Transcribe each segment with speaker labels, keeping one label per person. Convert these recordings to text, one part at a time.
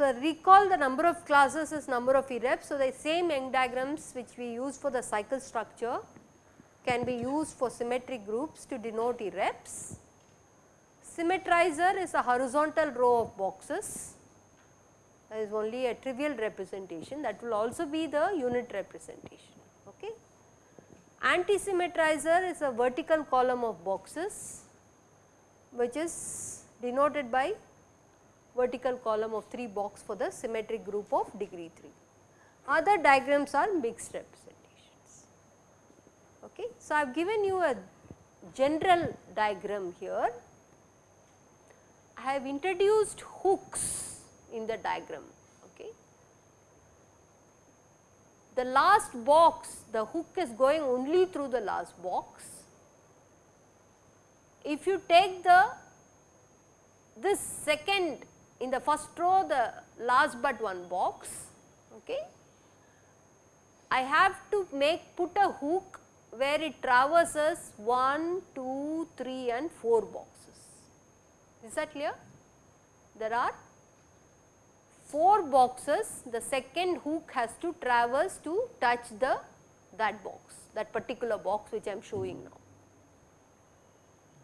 Speaker 1: So, recall the number of classes is number of irreps. So, the same Young diagrams which we use for the cycle structure can be used for symmetric groups to denote irreps. Symmetrizer is a horizontal row of boxes that is only a trivial representation that will also be the unit representation. Okay. Anti-symmetrizer is a vertical column of boxes which is denoted by vertical column of 3 box for the symmetric group of degree 3. Other diagrams are mixed representations. Okay. So, I have given you a general diagram here. I have introduced hooks in the diagram. Okay. The last box, the hook is going only through the last box. If you take the this second in the first row the last but one box okay. I have to make put a hook where it traverses 1, 2, 3 and 4 boxes. Is that clear? There are 4 boxes the second hook has to traverse to touch the that box that particular box which I am showing now.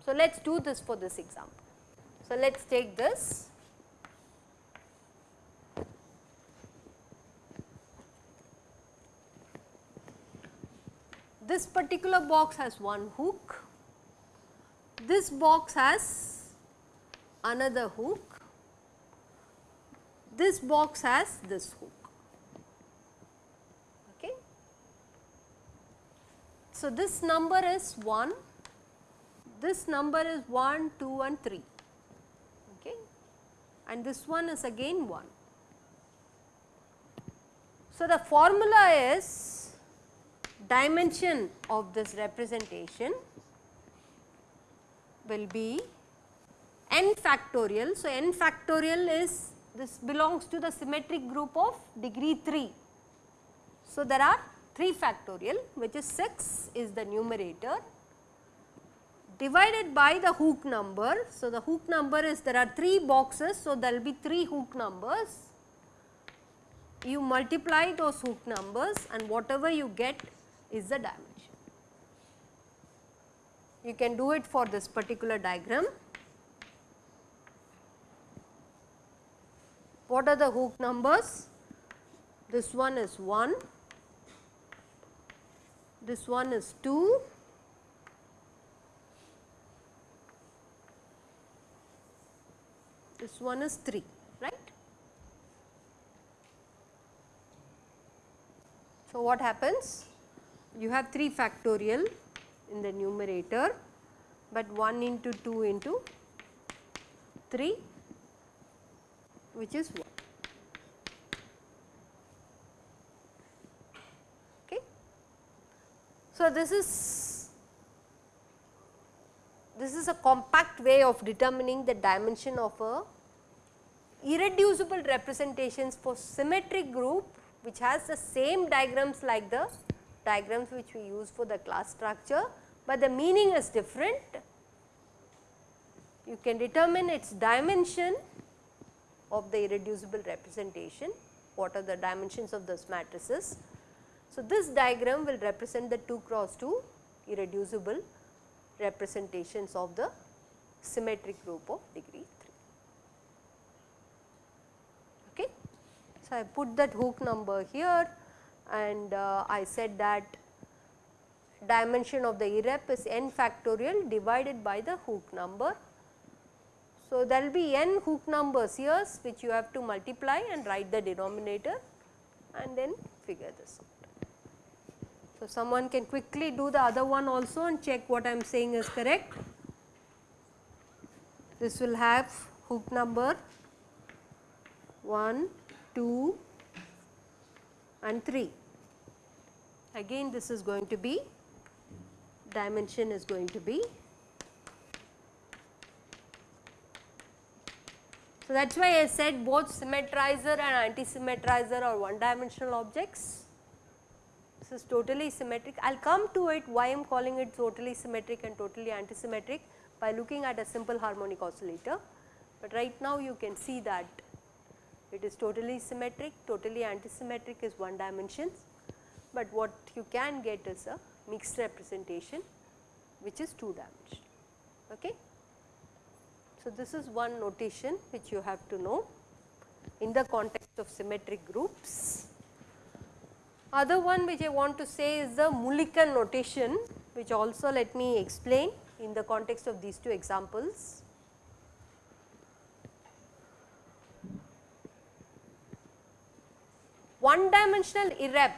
Speaker 1: So, let us do this for this example. So, let us take this this particular box has one hook, this box has another hook, this box has this hook. Okay. So, this number is 1, this number is 1, 2 and 3 okay. and this one is again 1. So, the formula is dimension of this representation will be n factorial. So, n factorial is this belongs to the symmetric group of degree 3. So, there are 3 factorial which is 6 is the numerator divided by the hook number. So, the hook number is there are 3 boxes. So, there will be 3 hook numbers. You multiply those hook numbers and whatever you get is the dimension. You can do it for this particular diagram. What are the hook numbers? This one is 1, this one is 2, this one is 3, right. So, what happens? you have 3 factorial in the numerator, but 1 into 2 into 3 which is 1. Okay. So, this is this is a compact way of determining the dimension of a irreducible representations for symmetric group which has the same diagrams like the diagrams which we use for the class structure, but the meaning is different. You can determine its dimension of the irreducible representation, what are the dimensions of those matrices. So, this diagram will represent the 2 cross 2 irreducible representations of the symmetric group of degree 3. Okay. So, I put that hook number here and uh, I said that dimension of the irrep is n factorial divided by the hook number. So, there will be n hook numbers here which you have to multiply and write the denominator and then figure this out. So, someone can quickly do the other one also and check what I am saying is correct. This will have hook number 1, 2, and 3. Again this is going to be dimension is going to be So, that is why I said both symmetrizer and anti-symmetrizer are one dimensional objects. This is totally symmetric. I will come to it why I am calling it totally symmetric and totally anti-symmetric by looking at a simple harmonic oscillator. But right now you can see that it is totally symmetric, totally anti-symmetric is one dimension, but what you can get is a mixed representation which is two dimensional. Okay? So, this is one notation which you have to know in the context of symmetric groups. Other one which I want to say is the Mulliken notation which also let me explain in the context of these two examples. One dimensional irrep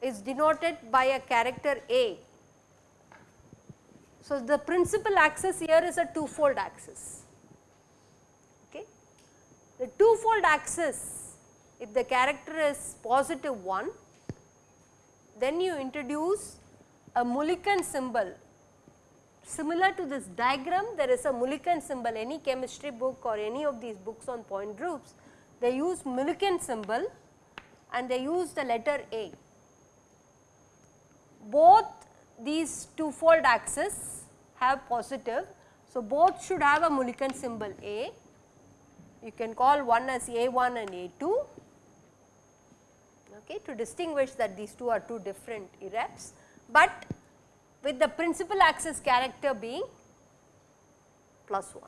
Speaker 1: is denoted by a character A so, the principal axis here is a two-fold axis. Okay. The two-fold axis, if the character is positive 1, then you introduce a Mulliken symbol. Similar to this diagram, there is a Mulliken symbol, any chemistry book or any of these books on point groups, they use Mulliken symbol and they use the letter A. Both these two-fold axis have positive. So, both should have a Mulliken symbol A. You can call one as A1 and A2 okay, to distinguish that these two are two different irreps, but with the principal axis character being plus 1.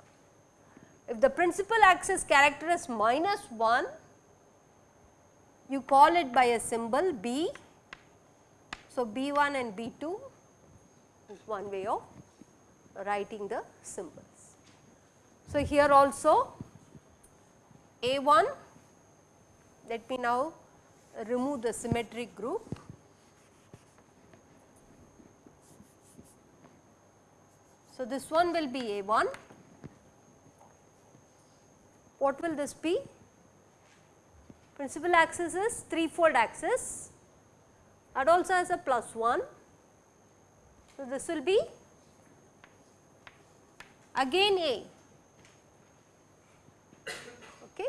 Speaker 1: If the principal axis character is minus 1, you call it by a symbol B. So, B1 and B2 is one way of writing the symbols. So, here also A1, let me now remove the symmetric group. So, this one will be A1. What will this be? Principal axis is threefold axis that also has a plus 1. So, this will be again A. Okay.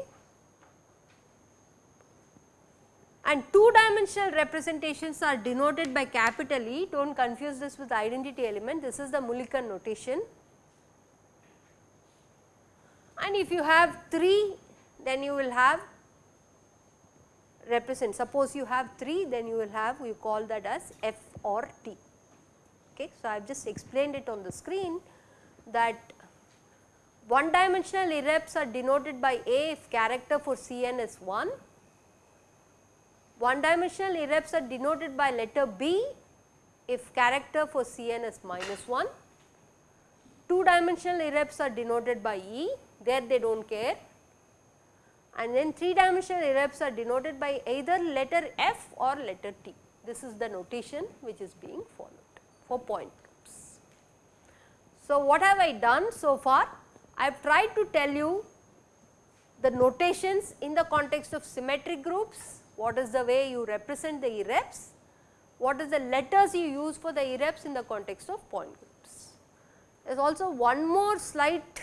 Speaker 1: And two dimensional representations are denoted by capital E, do not confuse this with identity element, this is the Mulliken notation. And if you have 3, then you will have represent, suppose you have 3, then you will have, we call that as F or T. Okay. So, I have just explained it on the screen that one dimensional irreps are denoted by A if character for Cn is 1. One dimensional irreps are denoted by letter B if character for Cn is minus 1. Two dimensional irreps are denoted by E, there they do not care. And then three dimensional irreps are denoted by either letter F or letter T. This is the notation which is being followed for point groups. So, what have I done so far? I have tried to tell you the notations in the context of symmetric groups, what is the way you represent the irreps, what is the letters you use for the irreps in the context of point groups. There is also one more slight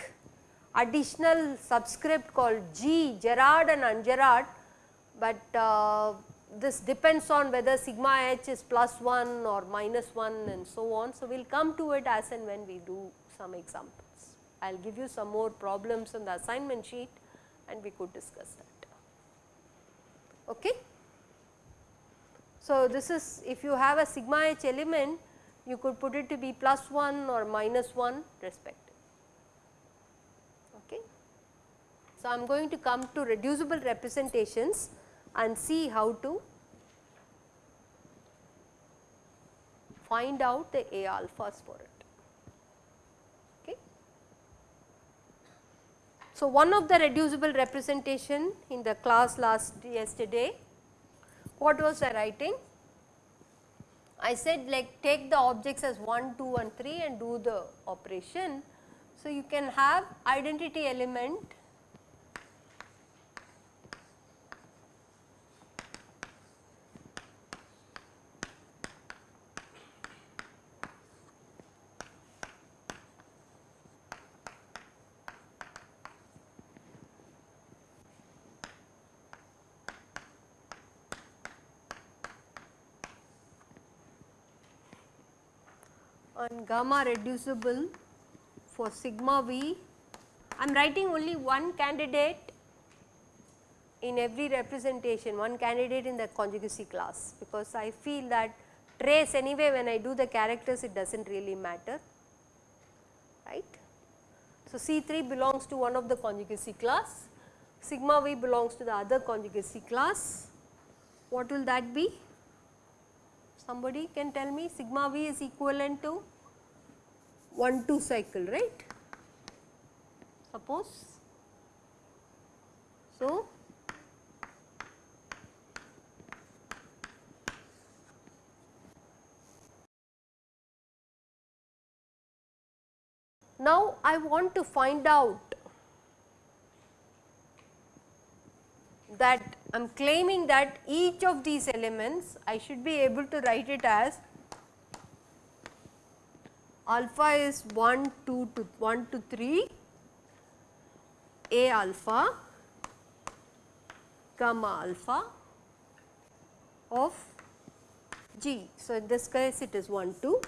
Speaker 1: additional subscript called G, gerade and ungerade, but uh, this depends on whether sigma h is plus 1 or minus 1 and so on. So, we will come to it as and when we do some examples. I will give you some more problems on the assignment sheet and we could discuss that. Okay. So, this is if you have a sigma h element you could put it to be plus 1 or minus 1 respective. Okay. So, I am going to come to reducible representations and see how to find out the A alphas for it. Okay. So, one of the reducible representation in the class last yesterday, what was I writing? I said like take the objects as 1, 2 and 3 and do the operation. So, you can have identity element and gamma reducible for sigma v. I am writing only one candidate in every representation, one candidate in the conjugacy class because I feel that trace anyway when I do the characters it does not really matter, right. So, C3 belongs to one of the conjugacy class, sigma v belongs to the other conjugacy class. What will that be? Somebody can tell me sigma v is equivalent to 1 2 cycle right suppose. So, now I want to find out that I am claiming that each of these elements I should be able to write it as alpha is 1 2 to 1 to 3 a alpha gamma alpha of g. So, in this case it is 1 2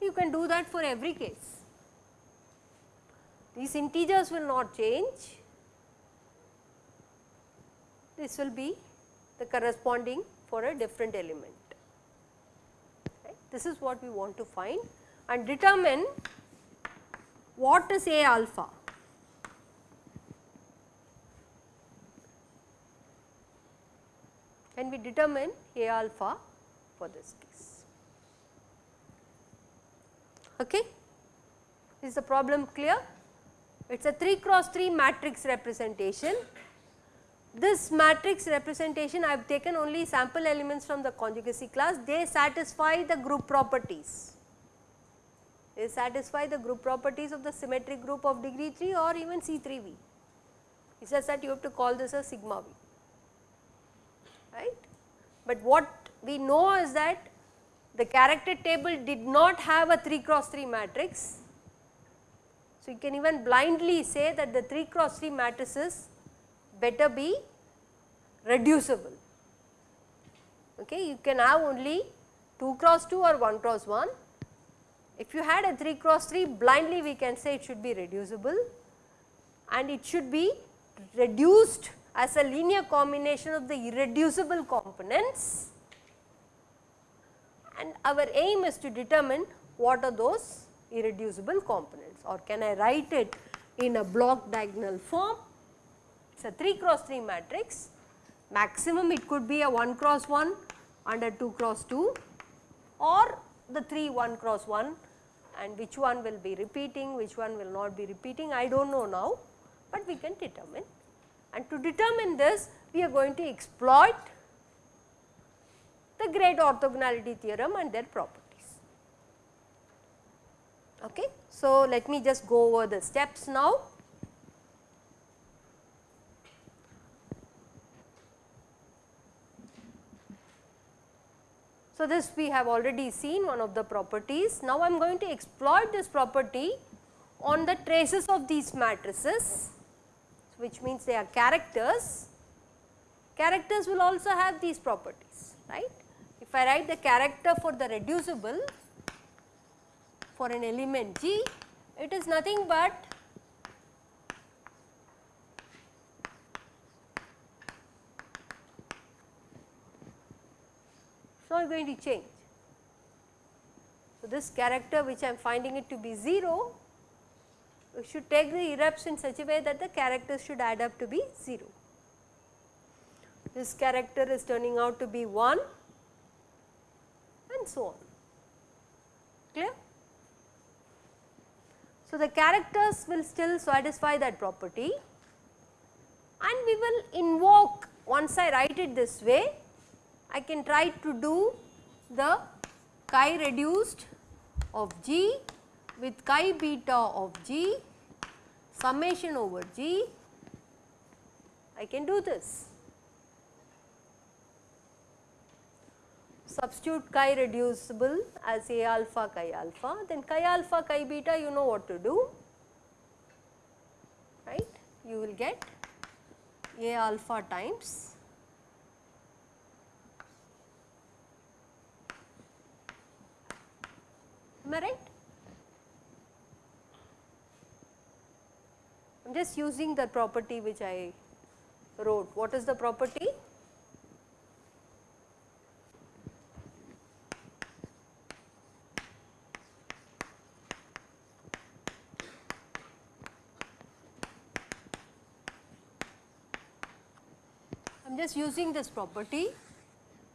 Speaker 1: you can do that for every case. These integers will not change this will be the corresponding for a different element. This is what we want to find and determine what is A alpha. And we determine A alpha for this case. Okay. Is the problem clear? It is a 3 cross 3 matrix representation this matrix representation I have taken only sample elements from the conjugacy class, they satisfy the group properties. They satisfy the group properties of the symmetric group of degree 3 or even C3V. It is just that you have to call this a sigma V, right. But what we know is that the character table did not have a 3 cross 3 matrix. So, you can even blindly say that the 3 cross 3 matrices better be reducible. Okay, you can have only 2 cross 2 or 1 cross 1. If you had a 3 cross 3 blindly we can say it should be reducible and it should be reduced as a linear combination of the irreducible components and our aim is to determine what are those irreducible components or can I write it in a block diagonal form it is a 3 cross 3 matrix, maximum it could be a 1 cross 1 and a 2 cross 2 or the 3 1 cross 1 and which one will be repeating, which one will not be repeating, I do not know now, but we can determine. And to determine this, we are going to exploit the great orthogonality theorem and their properties. Okay. So, let me just go over the steps now. So, this we have already seen one of the properties. Now, I am going to exploit this property on the traces of these matrices which means they are characters. Characters will also have these properties right. If I write the character for the reducible for an element G, it is nothing but not going to change. So, this character which I am finding it to be 0, we should take the irreps in such a way that the characters should add up to be 0. This character is turning out to be 1 and so on. Clear? So, the characters will still satisfy that property and we will invoke once I write it this way I can try to do the chi reduced of g with chi beta of g summation over g. I can do this. Substitute chi reducible as A alpha chi alpha. Then chi alpha chi beta you know what to do. Right? You will get A alpha times am I right? I am just using the property which I wrote. What is the property? I am just using this property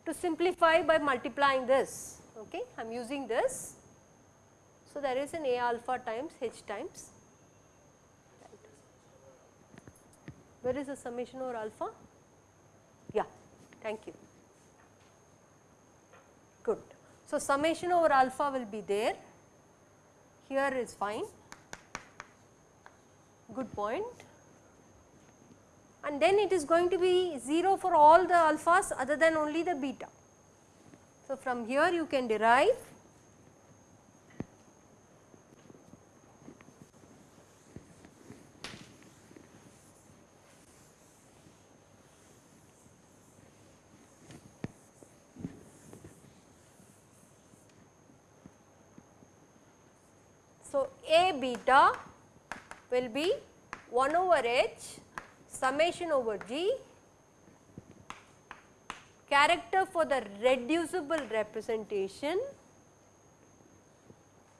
Speaker 1: to simplify by multiplying this, okay. I am using this. So, there is an A alpha times H times. Where is the summation over alpha? Yeah, thank you. Good. So, summation over alpha will be there, here is fine, good point and then it is going to be 0 for all the alphas other than only the beta. So, from here you can derive So, A beta will be 1 over h summation over G character for the reducible representation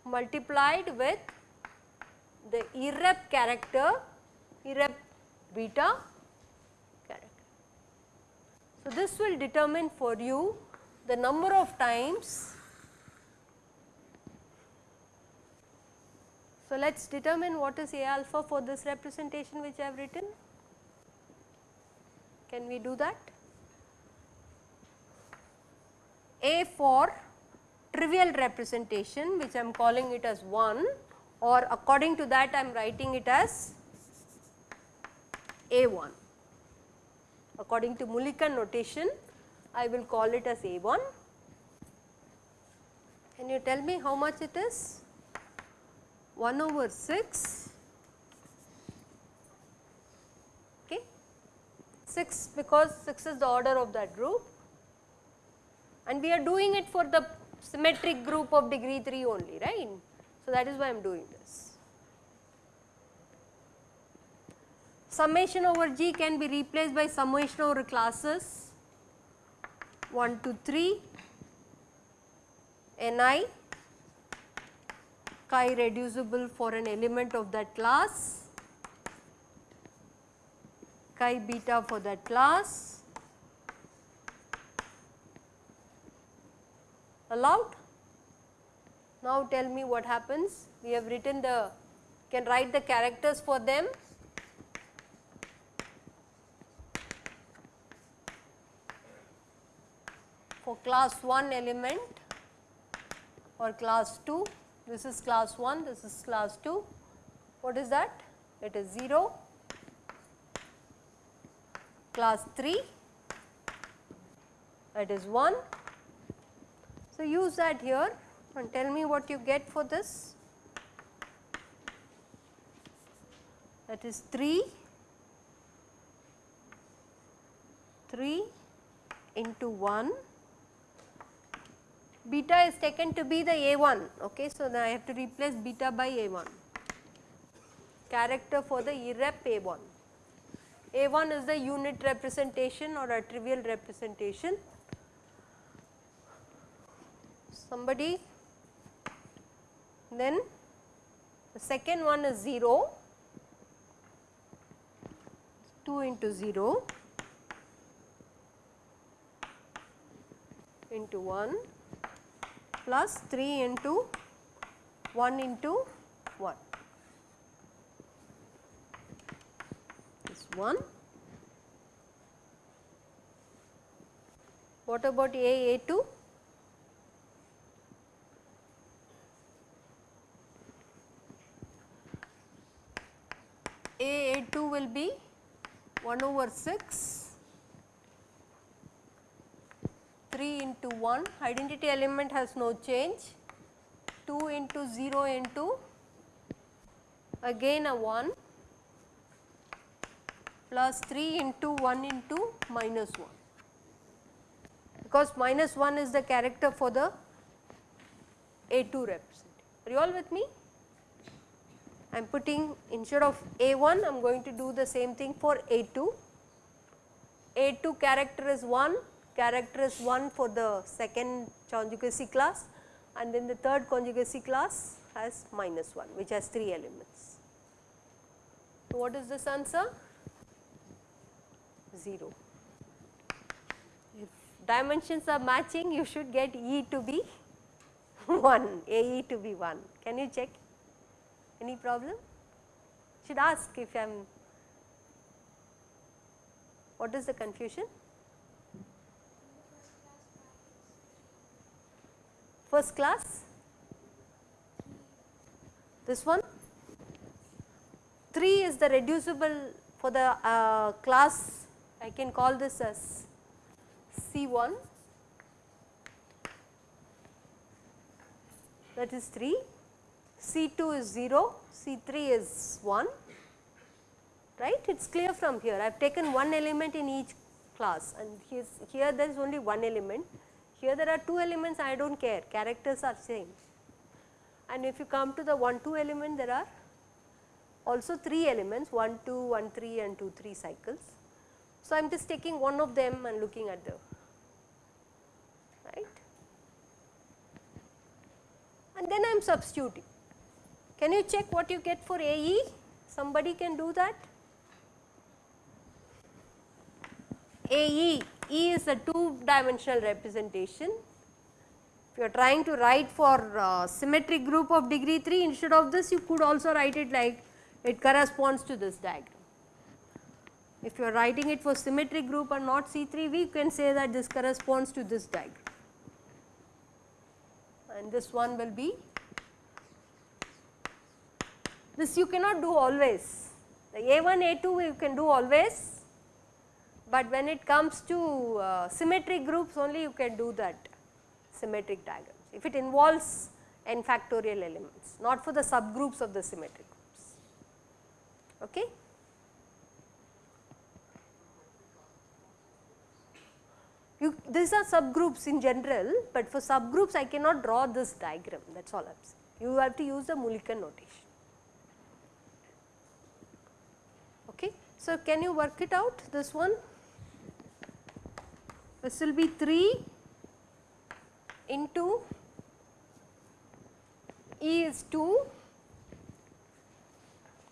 Speaker 1: multiplied with the irrep character irrep beta character. So, this will determine for you the number of times. So, let us determine what is A alpha for this representation which I have written. Can we do that? A for trivial representation which I am calling it as 1 or according to that I am writing it as A1. According to Mulliken notation I will call it as A1. Can you tell me how much it is? 1 over 6 okay. 6 because 6 is the order of that group. And we are doing it for the symmetric group of degree 3 only right. So, that is why I am doing this. Summation over G can be replaced by summation over classes. 1 to 3 Ni chi reducible for an element of that class. Chi beta for that class. Allowed. Now tell me what happens. We have written the can write the characters for them. For class 1 element or class 2 this is class 1 this is class 2 what is that? It is 0 class 3 that is 1. So, use that here and tell me what you get for this. That is 3 3 into 1 beta is taken to be the A1 okay. So, now I have to replace beta by A1 character for the irrep A1 a1 is the unit representation or a trivial representation. Somebody then the second one is 0, 2 into 0 into 1 plus 3 into 1 into 1. 1. What about A A2? A A2 will be 1 over 6 3 into 1 identity element has no change 2 into 0 into again a 1 plus 3 into 1 into minus 1 because minus 1 is the character for the A2 representation. Are you all with me? I am putting instead of A1 I am going to do the same thing for A2. A2 character is 1, character is 1 for the second conjugacy class and then the third conjugacy class has minus 1 which has 3 elements. So, what is this answer? 0. If dimensions are matching you should get E to be 1, AE to be 1. Can you check? Any problem? Should ask if I am, what is the confusion? First class? This one? 3 is the reducible for the uh, class, I can call this as C1 that is 3 C2 is 0, C3 is 1, right. It is clear from here. I have taken one element in each class and here there is only one element. Here there are two elements I do not care, characters are same. And if you come to the 1 2 element there are also 3 elements 1 2, 1 3 and 2 3 cycles. So, I am just taking one of them and looking at the right and then I am substituting. Can you check what you get for AE? Somebody can do that? AE, E is a two dimensional representation. If you are trying to write for uh, symmetric group of degree 3 instead of this you could also write it like it corresponds to this diagram. If you are writing it for symmetric group or not C3 we can say that this corresponds to this diagram and this one will be this you cannot do always. The A1, A2 you can do always, but when it comes to uh, symmetric groups only you can do that symmetric diagrams. If it involves n factorial elements, not for the subgroups of the symmetric groups. Okay? You, these are subgroups in general, but for subgroups I cannot draw this diagram that is all I am saying. You have to use the Mulliken notation. Okay. So, can you work it out this one? This will be 3 into E is 2,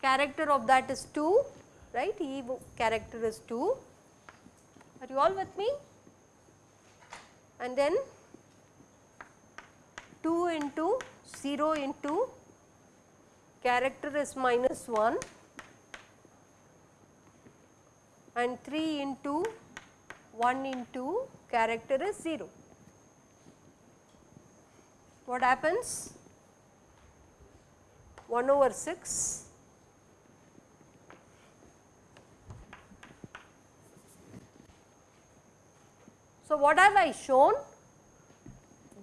Speaker 1: character of that is 2, right, E character is 2. Are you all with me? And then 2 into 0 into character is minus 1 and 3 into 1 into character is 0. What happens? 1 over 6 So, what have I shown?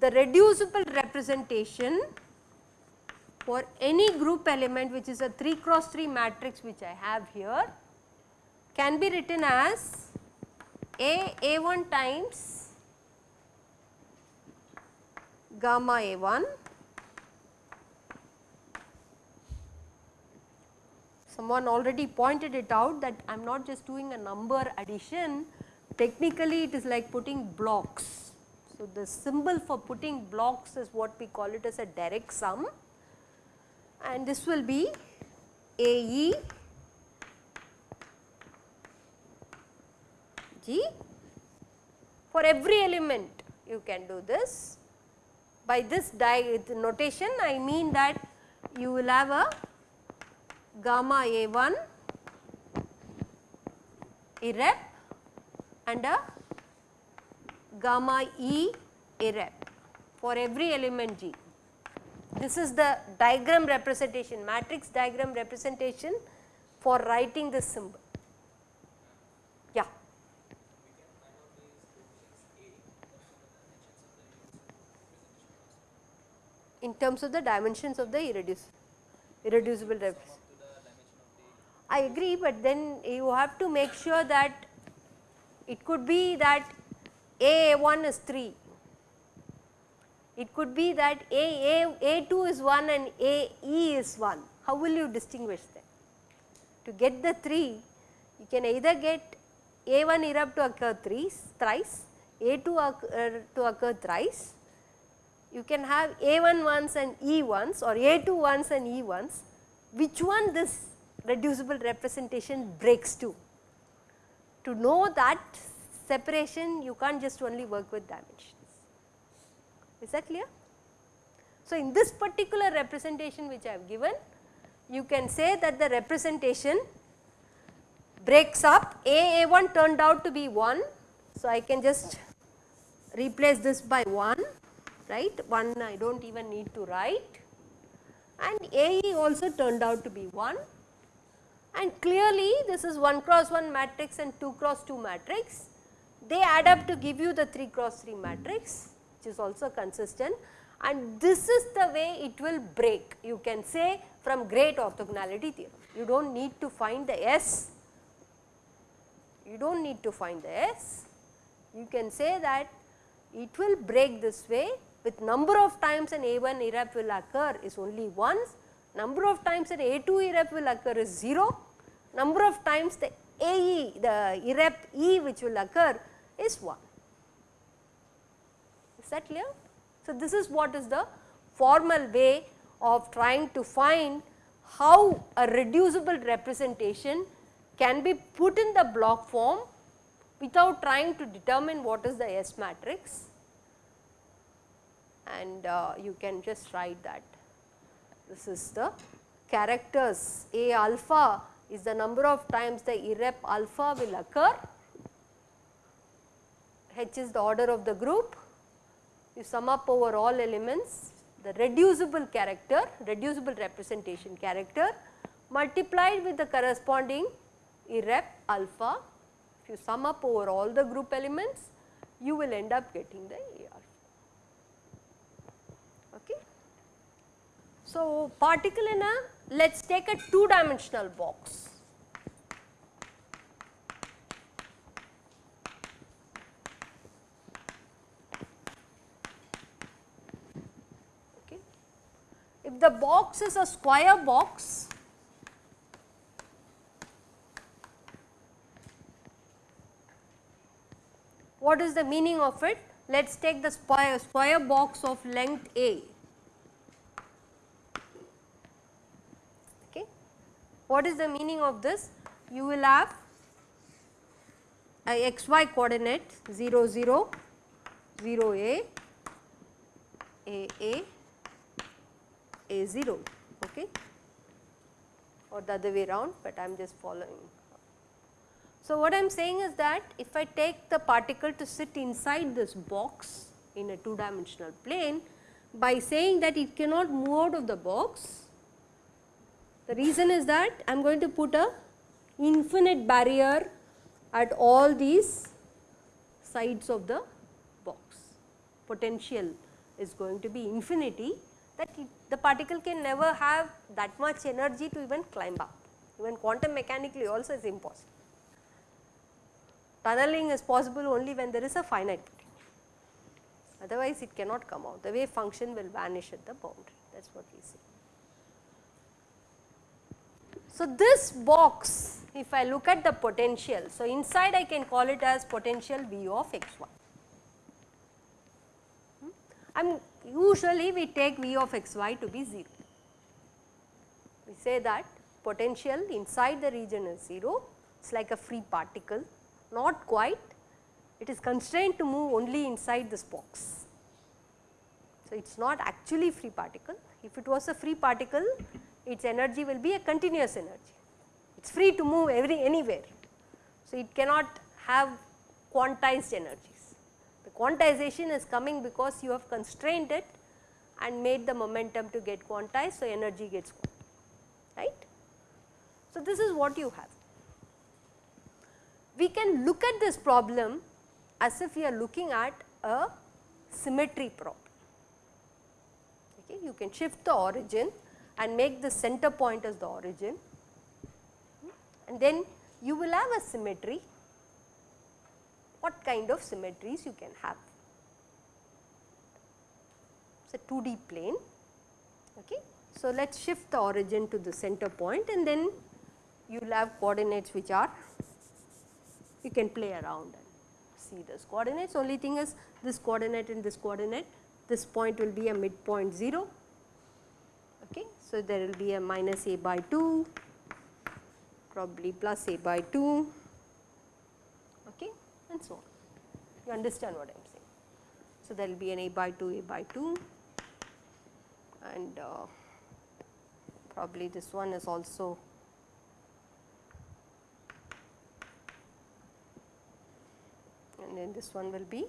Speaker 1: The reducible representation for any group element which is a 3 cross 3 matrix which I have here can be written as A A1 times gamma A1 someone already pointed it out that I am not just doing a number addition. Technically it is like putting blocks. So, the symbol for putting blocks is what we call it as a direct sum. And this will be AE G. For every element you can do this. By this notation I mean that you will have a gamma A1 irrep and a gamma E irrep for every element G. This is the diagram representation, matrix diagram representation for writing this symbol. In terms of the dimensions of the irreducible, irreducible representation. I agree, but then you have to make sure that it could be that A1 is 3, It could be that A, A, A2 is 1 and A, E is 1. How will you distinguish them? To get the 3, you can either get A1 irrep er, to occur thrice, thrice, A2 occur, to occur thrice. You can have A1 ones and E1s or A2 ones and E1s, Which one this reducible representation breaks to? To know that separation you can't just only work with dimensions. Is that clear? So, in this particular representation which I have given, you can say that the representation breaks up A A1 turned out to be 1. So, I can just replace this by 1 right? 1 I do not even need to write. And AE also turned out to be 1 and clearly this is 1 cross 1 matrix and 2 cross 2 matrix. They add up to give you the 3 cross 3 matrix which is also consistent. And this is the way it will break you can say from great orthogonality theorem. You do not need to find the S, you do not need to find the S, you can say that it will break this way with number of times an A1 irrep will occur is only once, number of times an A2 irrep will occur is 0, number of times the AE the irrep E which will occur is 1. Is that clear? So, this is what is the formal way of trying to find how a reducible representation can be put in the block form without trying to determine what is the S matrix and uh, you can just write that. This is the characters A alpha is the number of times the irrep alpha will occur, H is the order of the group, you sum up over all elements the reducible character, reducible representation character multiplied with the corresponding irrep alpha. If you sum up over all the group elements, you will end up getting the A alpha. Okay. So, particle in a let us take a two dimensional box. Okay. If the box is a square box, what is the meaning of it? Let us take the square, square box of length A. Okay. What is the meaning of this? You will have a xy coordinate 0 0, 0 a, a a, a 0 okay or the other way around, but I am just following. So, what I am saying is that if I take the particle to sit inside this box in a two dimensional plane by saying that it cannot move out of the box, the reason is that I am going to put a infinite barrier at all these sides of the box. Potential is going to be infinity that it, the particle can never have that much energy to even climb up. Even quantum mechanically also is impossible. Tunneling is possible only when there is a finite potential, otherwise it cannot come out. The wave function will vanish at the boundary, that is what we see. So, this box if I look at the potential, so inside I can call it as potential V of x 1. Hmm? And usually we take V of x y to be 0. We say that potential inside the region is 0, it is like a free particle, not quite, it is constrained to move only inside this box. So, it is not actually free particle, if it was a free particle, its energy will be a continuous energy, it is free to move every anywhere. So, it cannot have quantized energies. The quantization is coming because you have constrained it and made the momentum to get quantized. So, energy gets right. So, this is what you have. We can look at this problem as if we are looking at a symmetry problem. Okay. You can shift the origin and make the center point as the origin and then you will have a symmetry. What kind of symmetries you can have? It is a 2D plane. Okay. So, let us shift the origin to the center point and then you will have coordinates which are you can play around and see those coordinates. Only thing is this coordinate and this coordinate, this point will be a midpoint 0. Okay. So, there will be a minus a by 2, probably plus a by 2 okay, and so on. You understand what I am saying. So, there will be an a by 2, a by 2 and uh, probably this one is also and then this one will be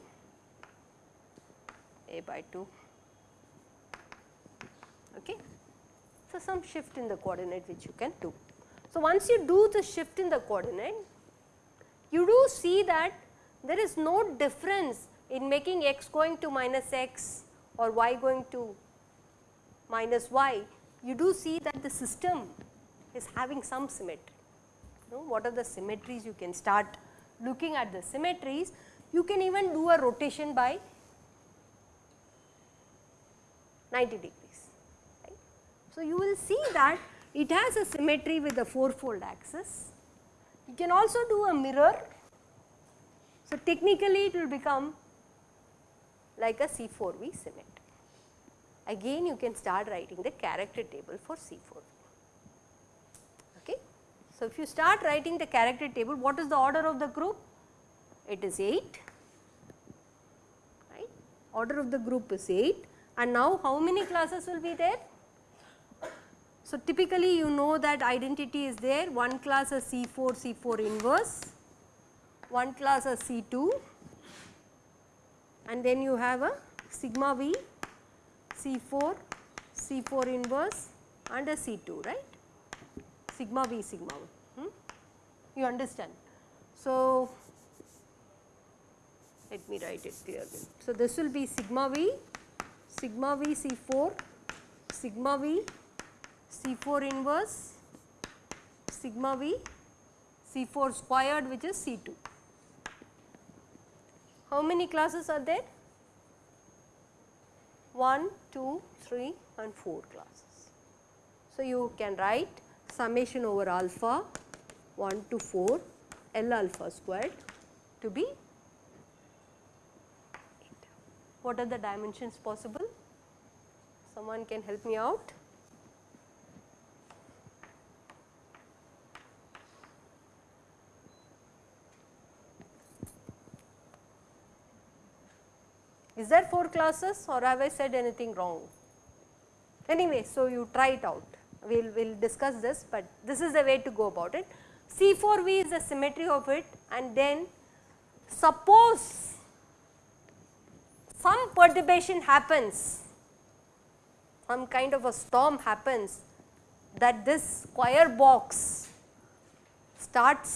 Speaker 1: a by 2 okay? So some shift in the coordinate which you can do. So once you do the shift in the coordinate you do see that there is no difference in making x going to minus x or y going to minus y. You do see that the system is having some symmetry. You know, what are the symmetries? You can start looking at the symmetries, you can even do a rotation by 90 degrees. Right. So, you will see that it has a symmetry with the fourfold axis. You can also do a mirror. So, technically it will become like a C4V symmetry. Again you can start writing the character table for C4V. So, if you start writing the character table, what is the order of the group? It is 8, right. Order of the group is 8 and now how many classes will be there? So, typically you know that identity is there, one class is C4, C4 inverse, one class is C2 and then you have a sigma V, C4, C4 inverse and a C2, right sigma v sigma hmm? you understand. So, let me write it clearly. So, this will be sigma v, sigma v C4, sigma v C4 inverse, sigma v C4 squared which is C2. How many classes are there? 1, 2, 3 and 4 classes. So, you can write summation over alpha 1 to 4 L alpha squared to be 8. What are the dimensions possible? Someone can help me out? Is there 4 classes or have I said anything wrong? Anyway, so you try it out we will we'll discuss this, but this is the way to go about it. C4V is the symmetry of it and then suppose some perturbation happens, some kind of a storm happens that this square box starts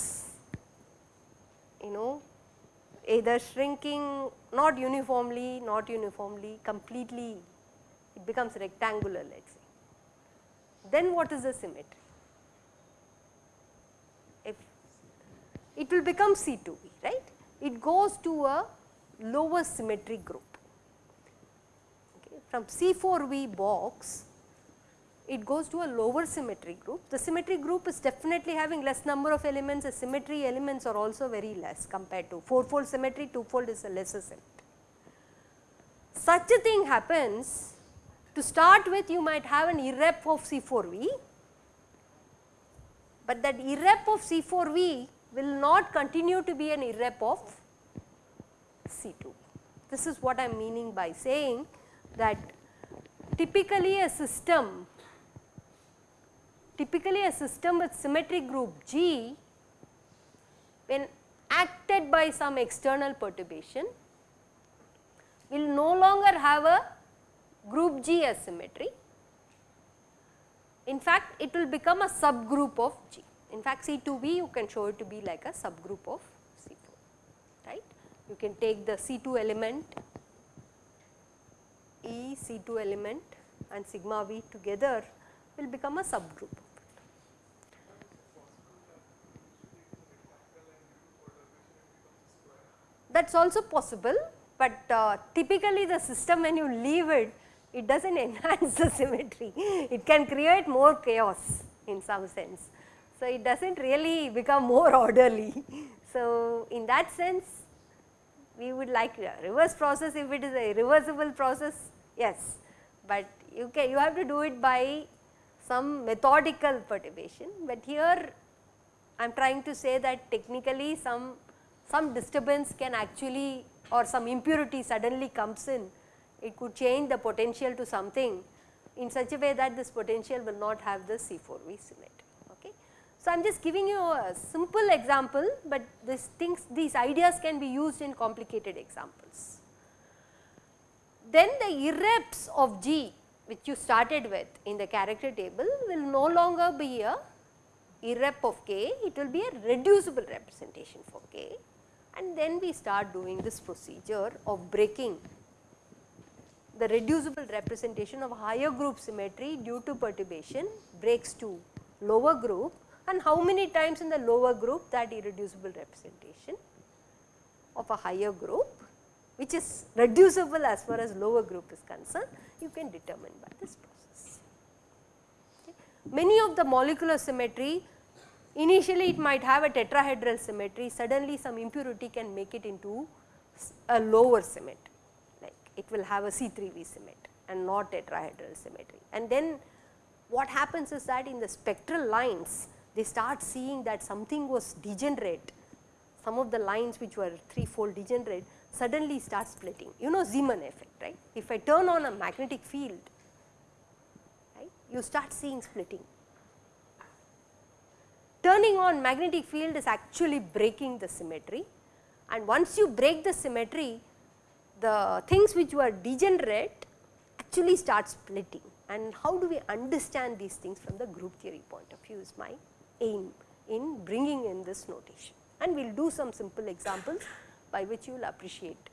Speaker 1: you know either shrinking not uniformly, not uniformly, completely it becomes rectangular let us say then what is the symmetry? If it will become C2V, right? It goes to a lower symmetry group. From C4V box, it goes to a lower symmetry group. The symmetry group is definitely having less number of elements, the symmetry elements are also very less compared to 4 fold symmetry, 2 fold is a lesser symmetry. Such a thing happens to start with you might have an irrep of C4V, but that irrep of C4V will not continue to be an irrep of C2. This is what I am meaning by saying that typically a system, typically a system with symmetric group G when acted by some external perturbation will no longer have a group G as symmetry. In fact, it will become a subgroup of G. In fact, C2V you can show it to be like a subgroup of C4, right. You can take the C2 element, E C2 element and sigma V together will become a subgroup That is also possible, but uh, typically the system when you leave it it does not enhance the symmetry, it can create more chaos in some sense. So, it does not really become more orderly. So, in that sense we would like reverse process if it is a reversible process yes, but you can you have to do it by some methodical perturbation, but here I am trying to say that technically some some disturbance can actually or some impurity suddenly comes in, it could change the potential to something in such a way that this potential will not have the C4V symmetry. Okay. So, I am just giving you a simple example, but these things these ideas can be used in complicated examples. Then the irreps of G which you started with in the character table will no longer be a irrep of k, it will be a reducible representation for k. And then we start doing this procedure of breaking the reducible representation of higher group symmetry due to perturbation breaks to lower group. And how many times in the lower group that irreducible representation of a higher group which is reducible as far as lower group is concerned you can determine by this process. Okay. Many of the molecular symmetry Initially it might have a tetrahedral symmetry, suddenly some impurity can make it into a lower symmetry, like it will have a C3V symmetry and not tetrahedral symmetry. And then what happens is that in the spectral lines, they start seeing that something was degenerate, some of the lines which were 3 fold degenerate suddenly start splitting. You know Zeeman effect, right? If I turn on a magnetic field, right, you start seeing splitting turning on magnetic field is actually breaking the symmetry and once you break the symmetry the things which were degenerate actually start splitting and how do we understand these things from the group theory point of view is my aim in bringing in this notation and we will do some simple examples by which you will appreciate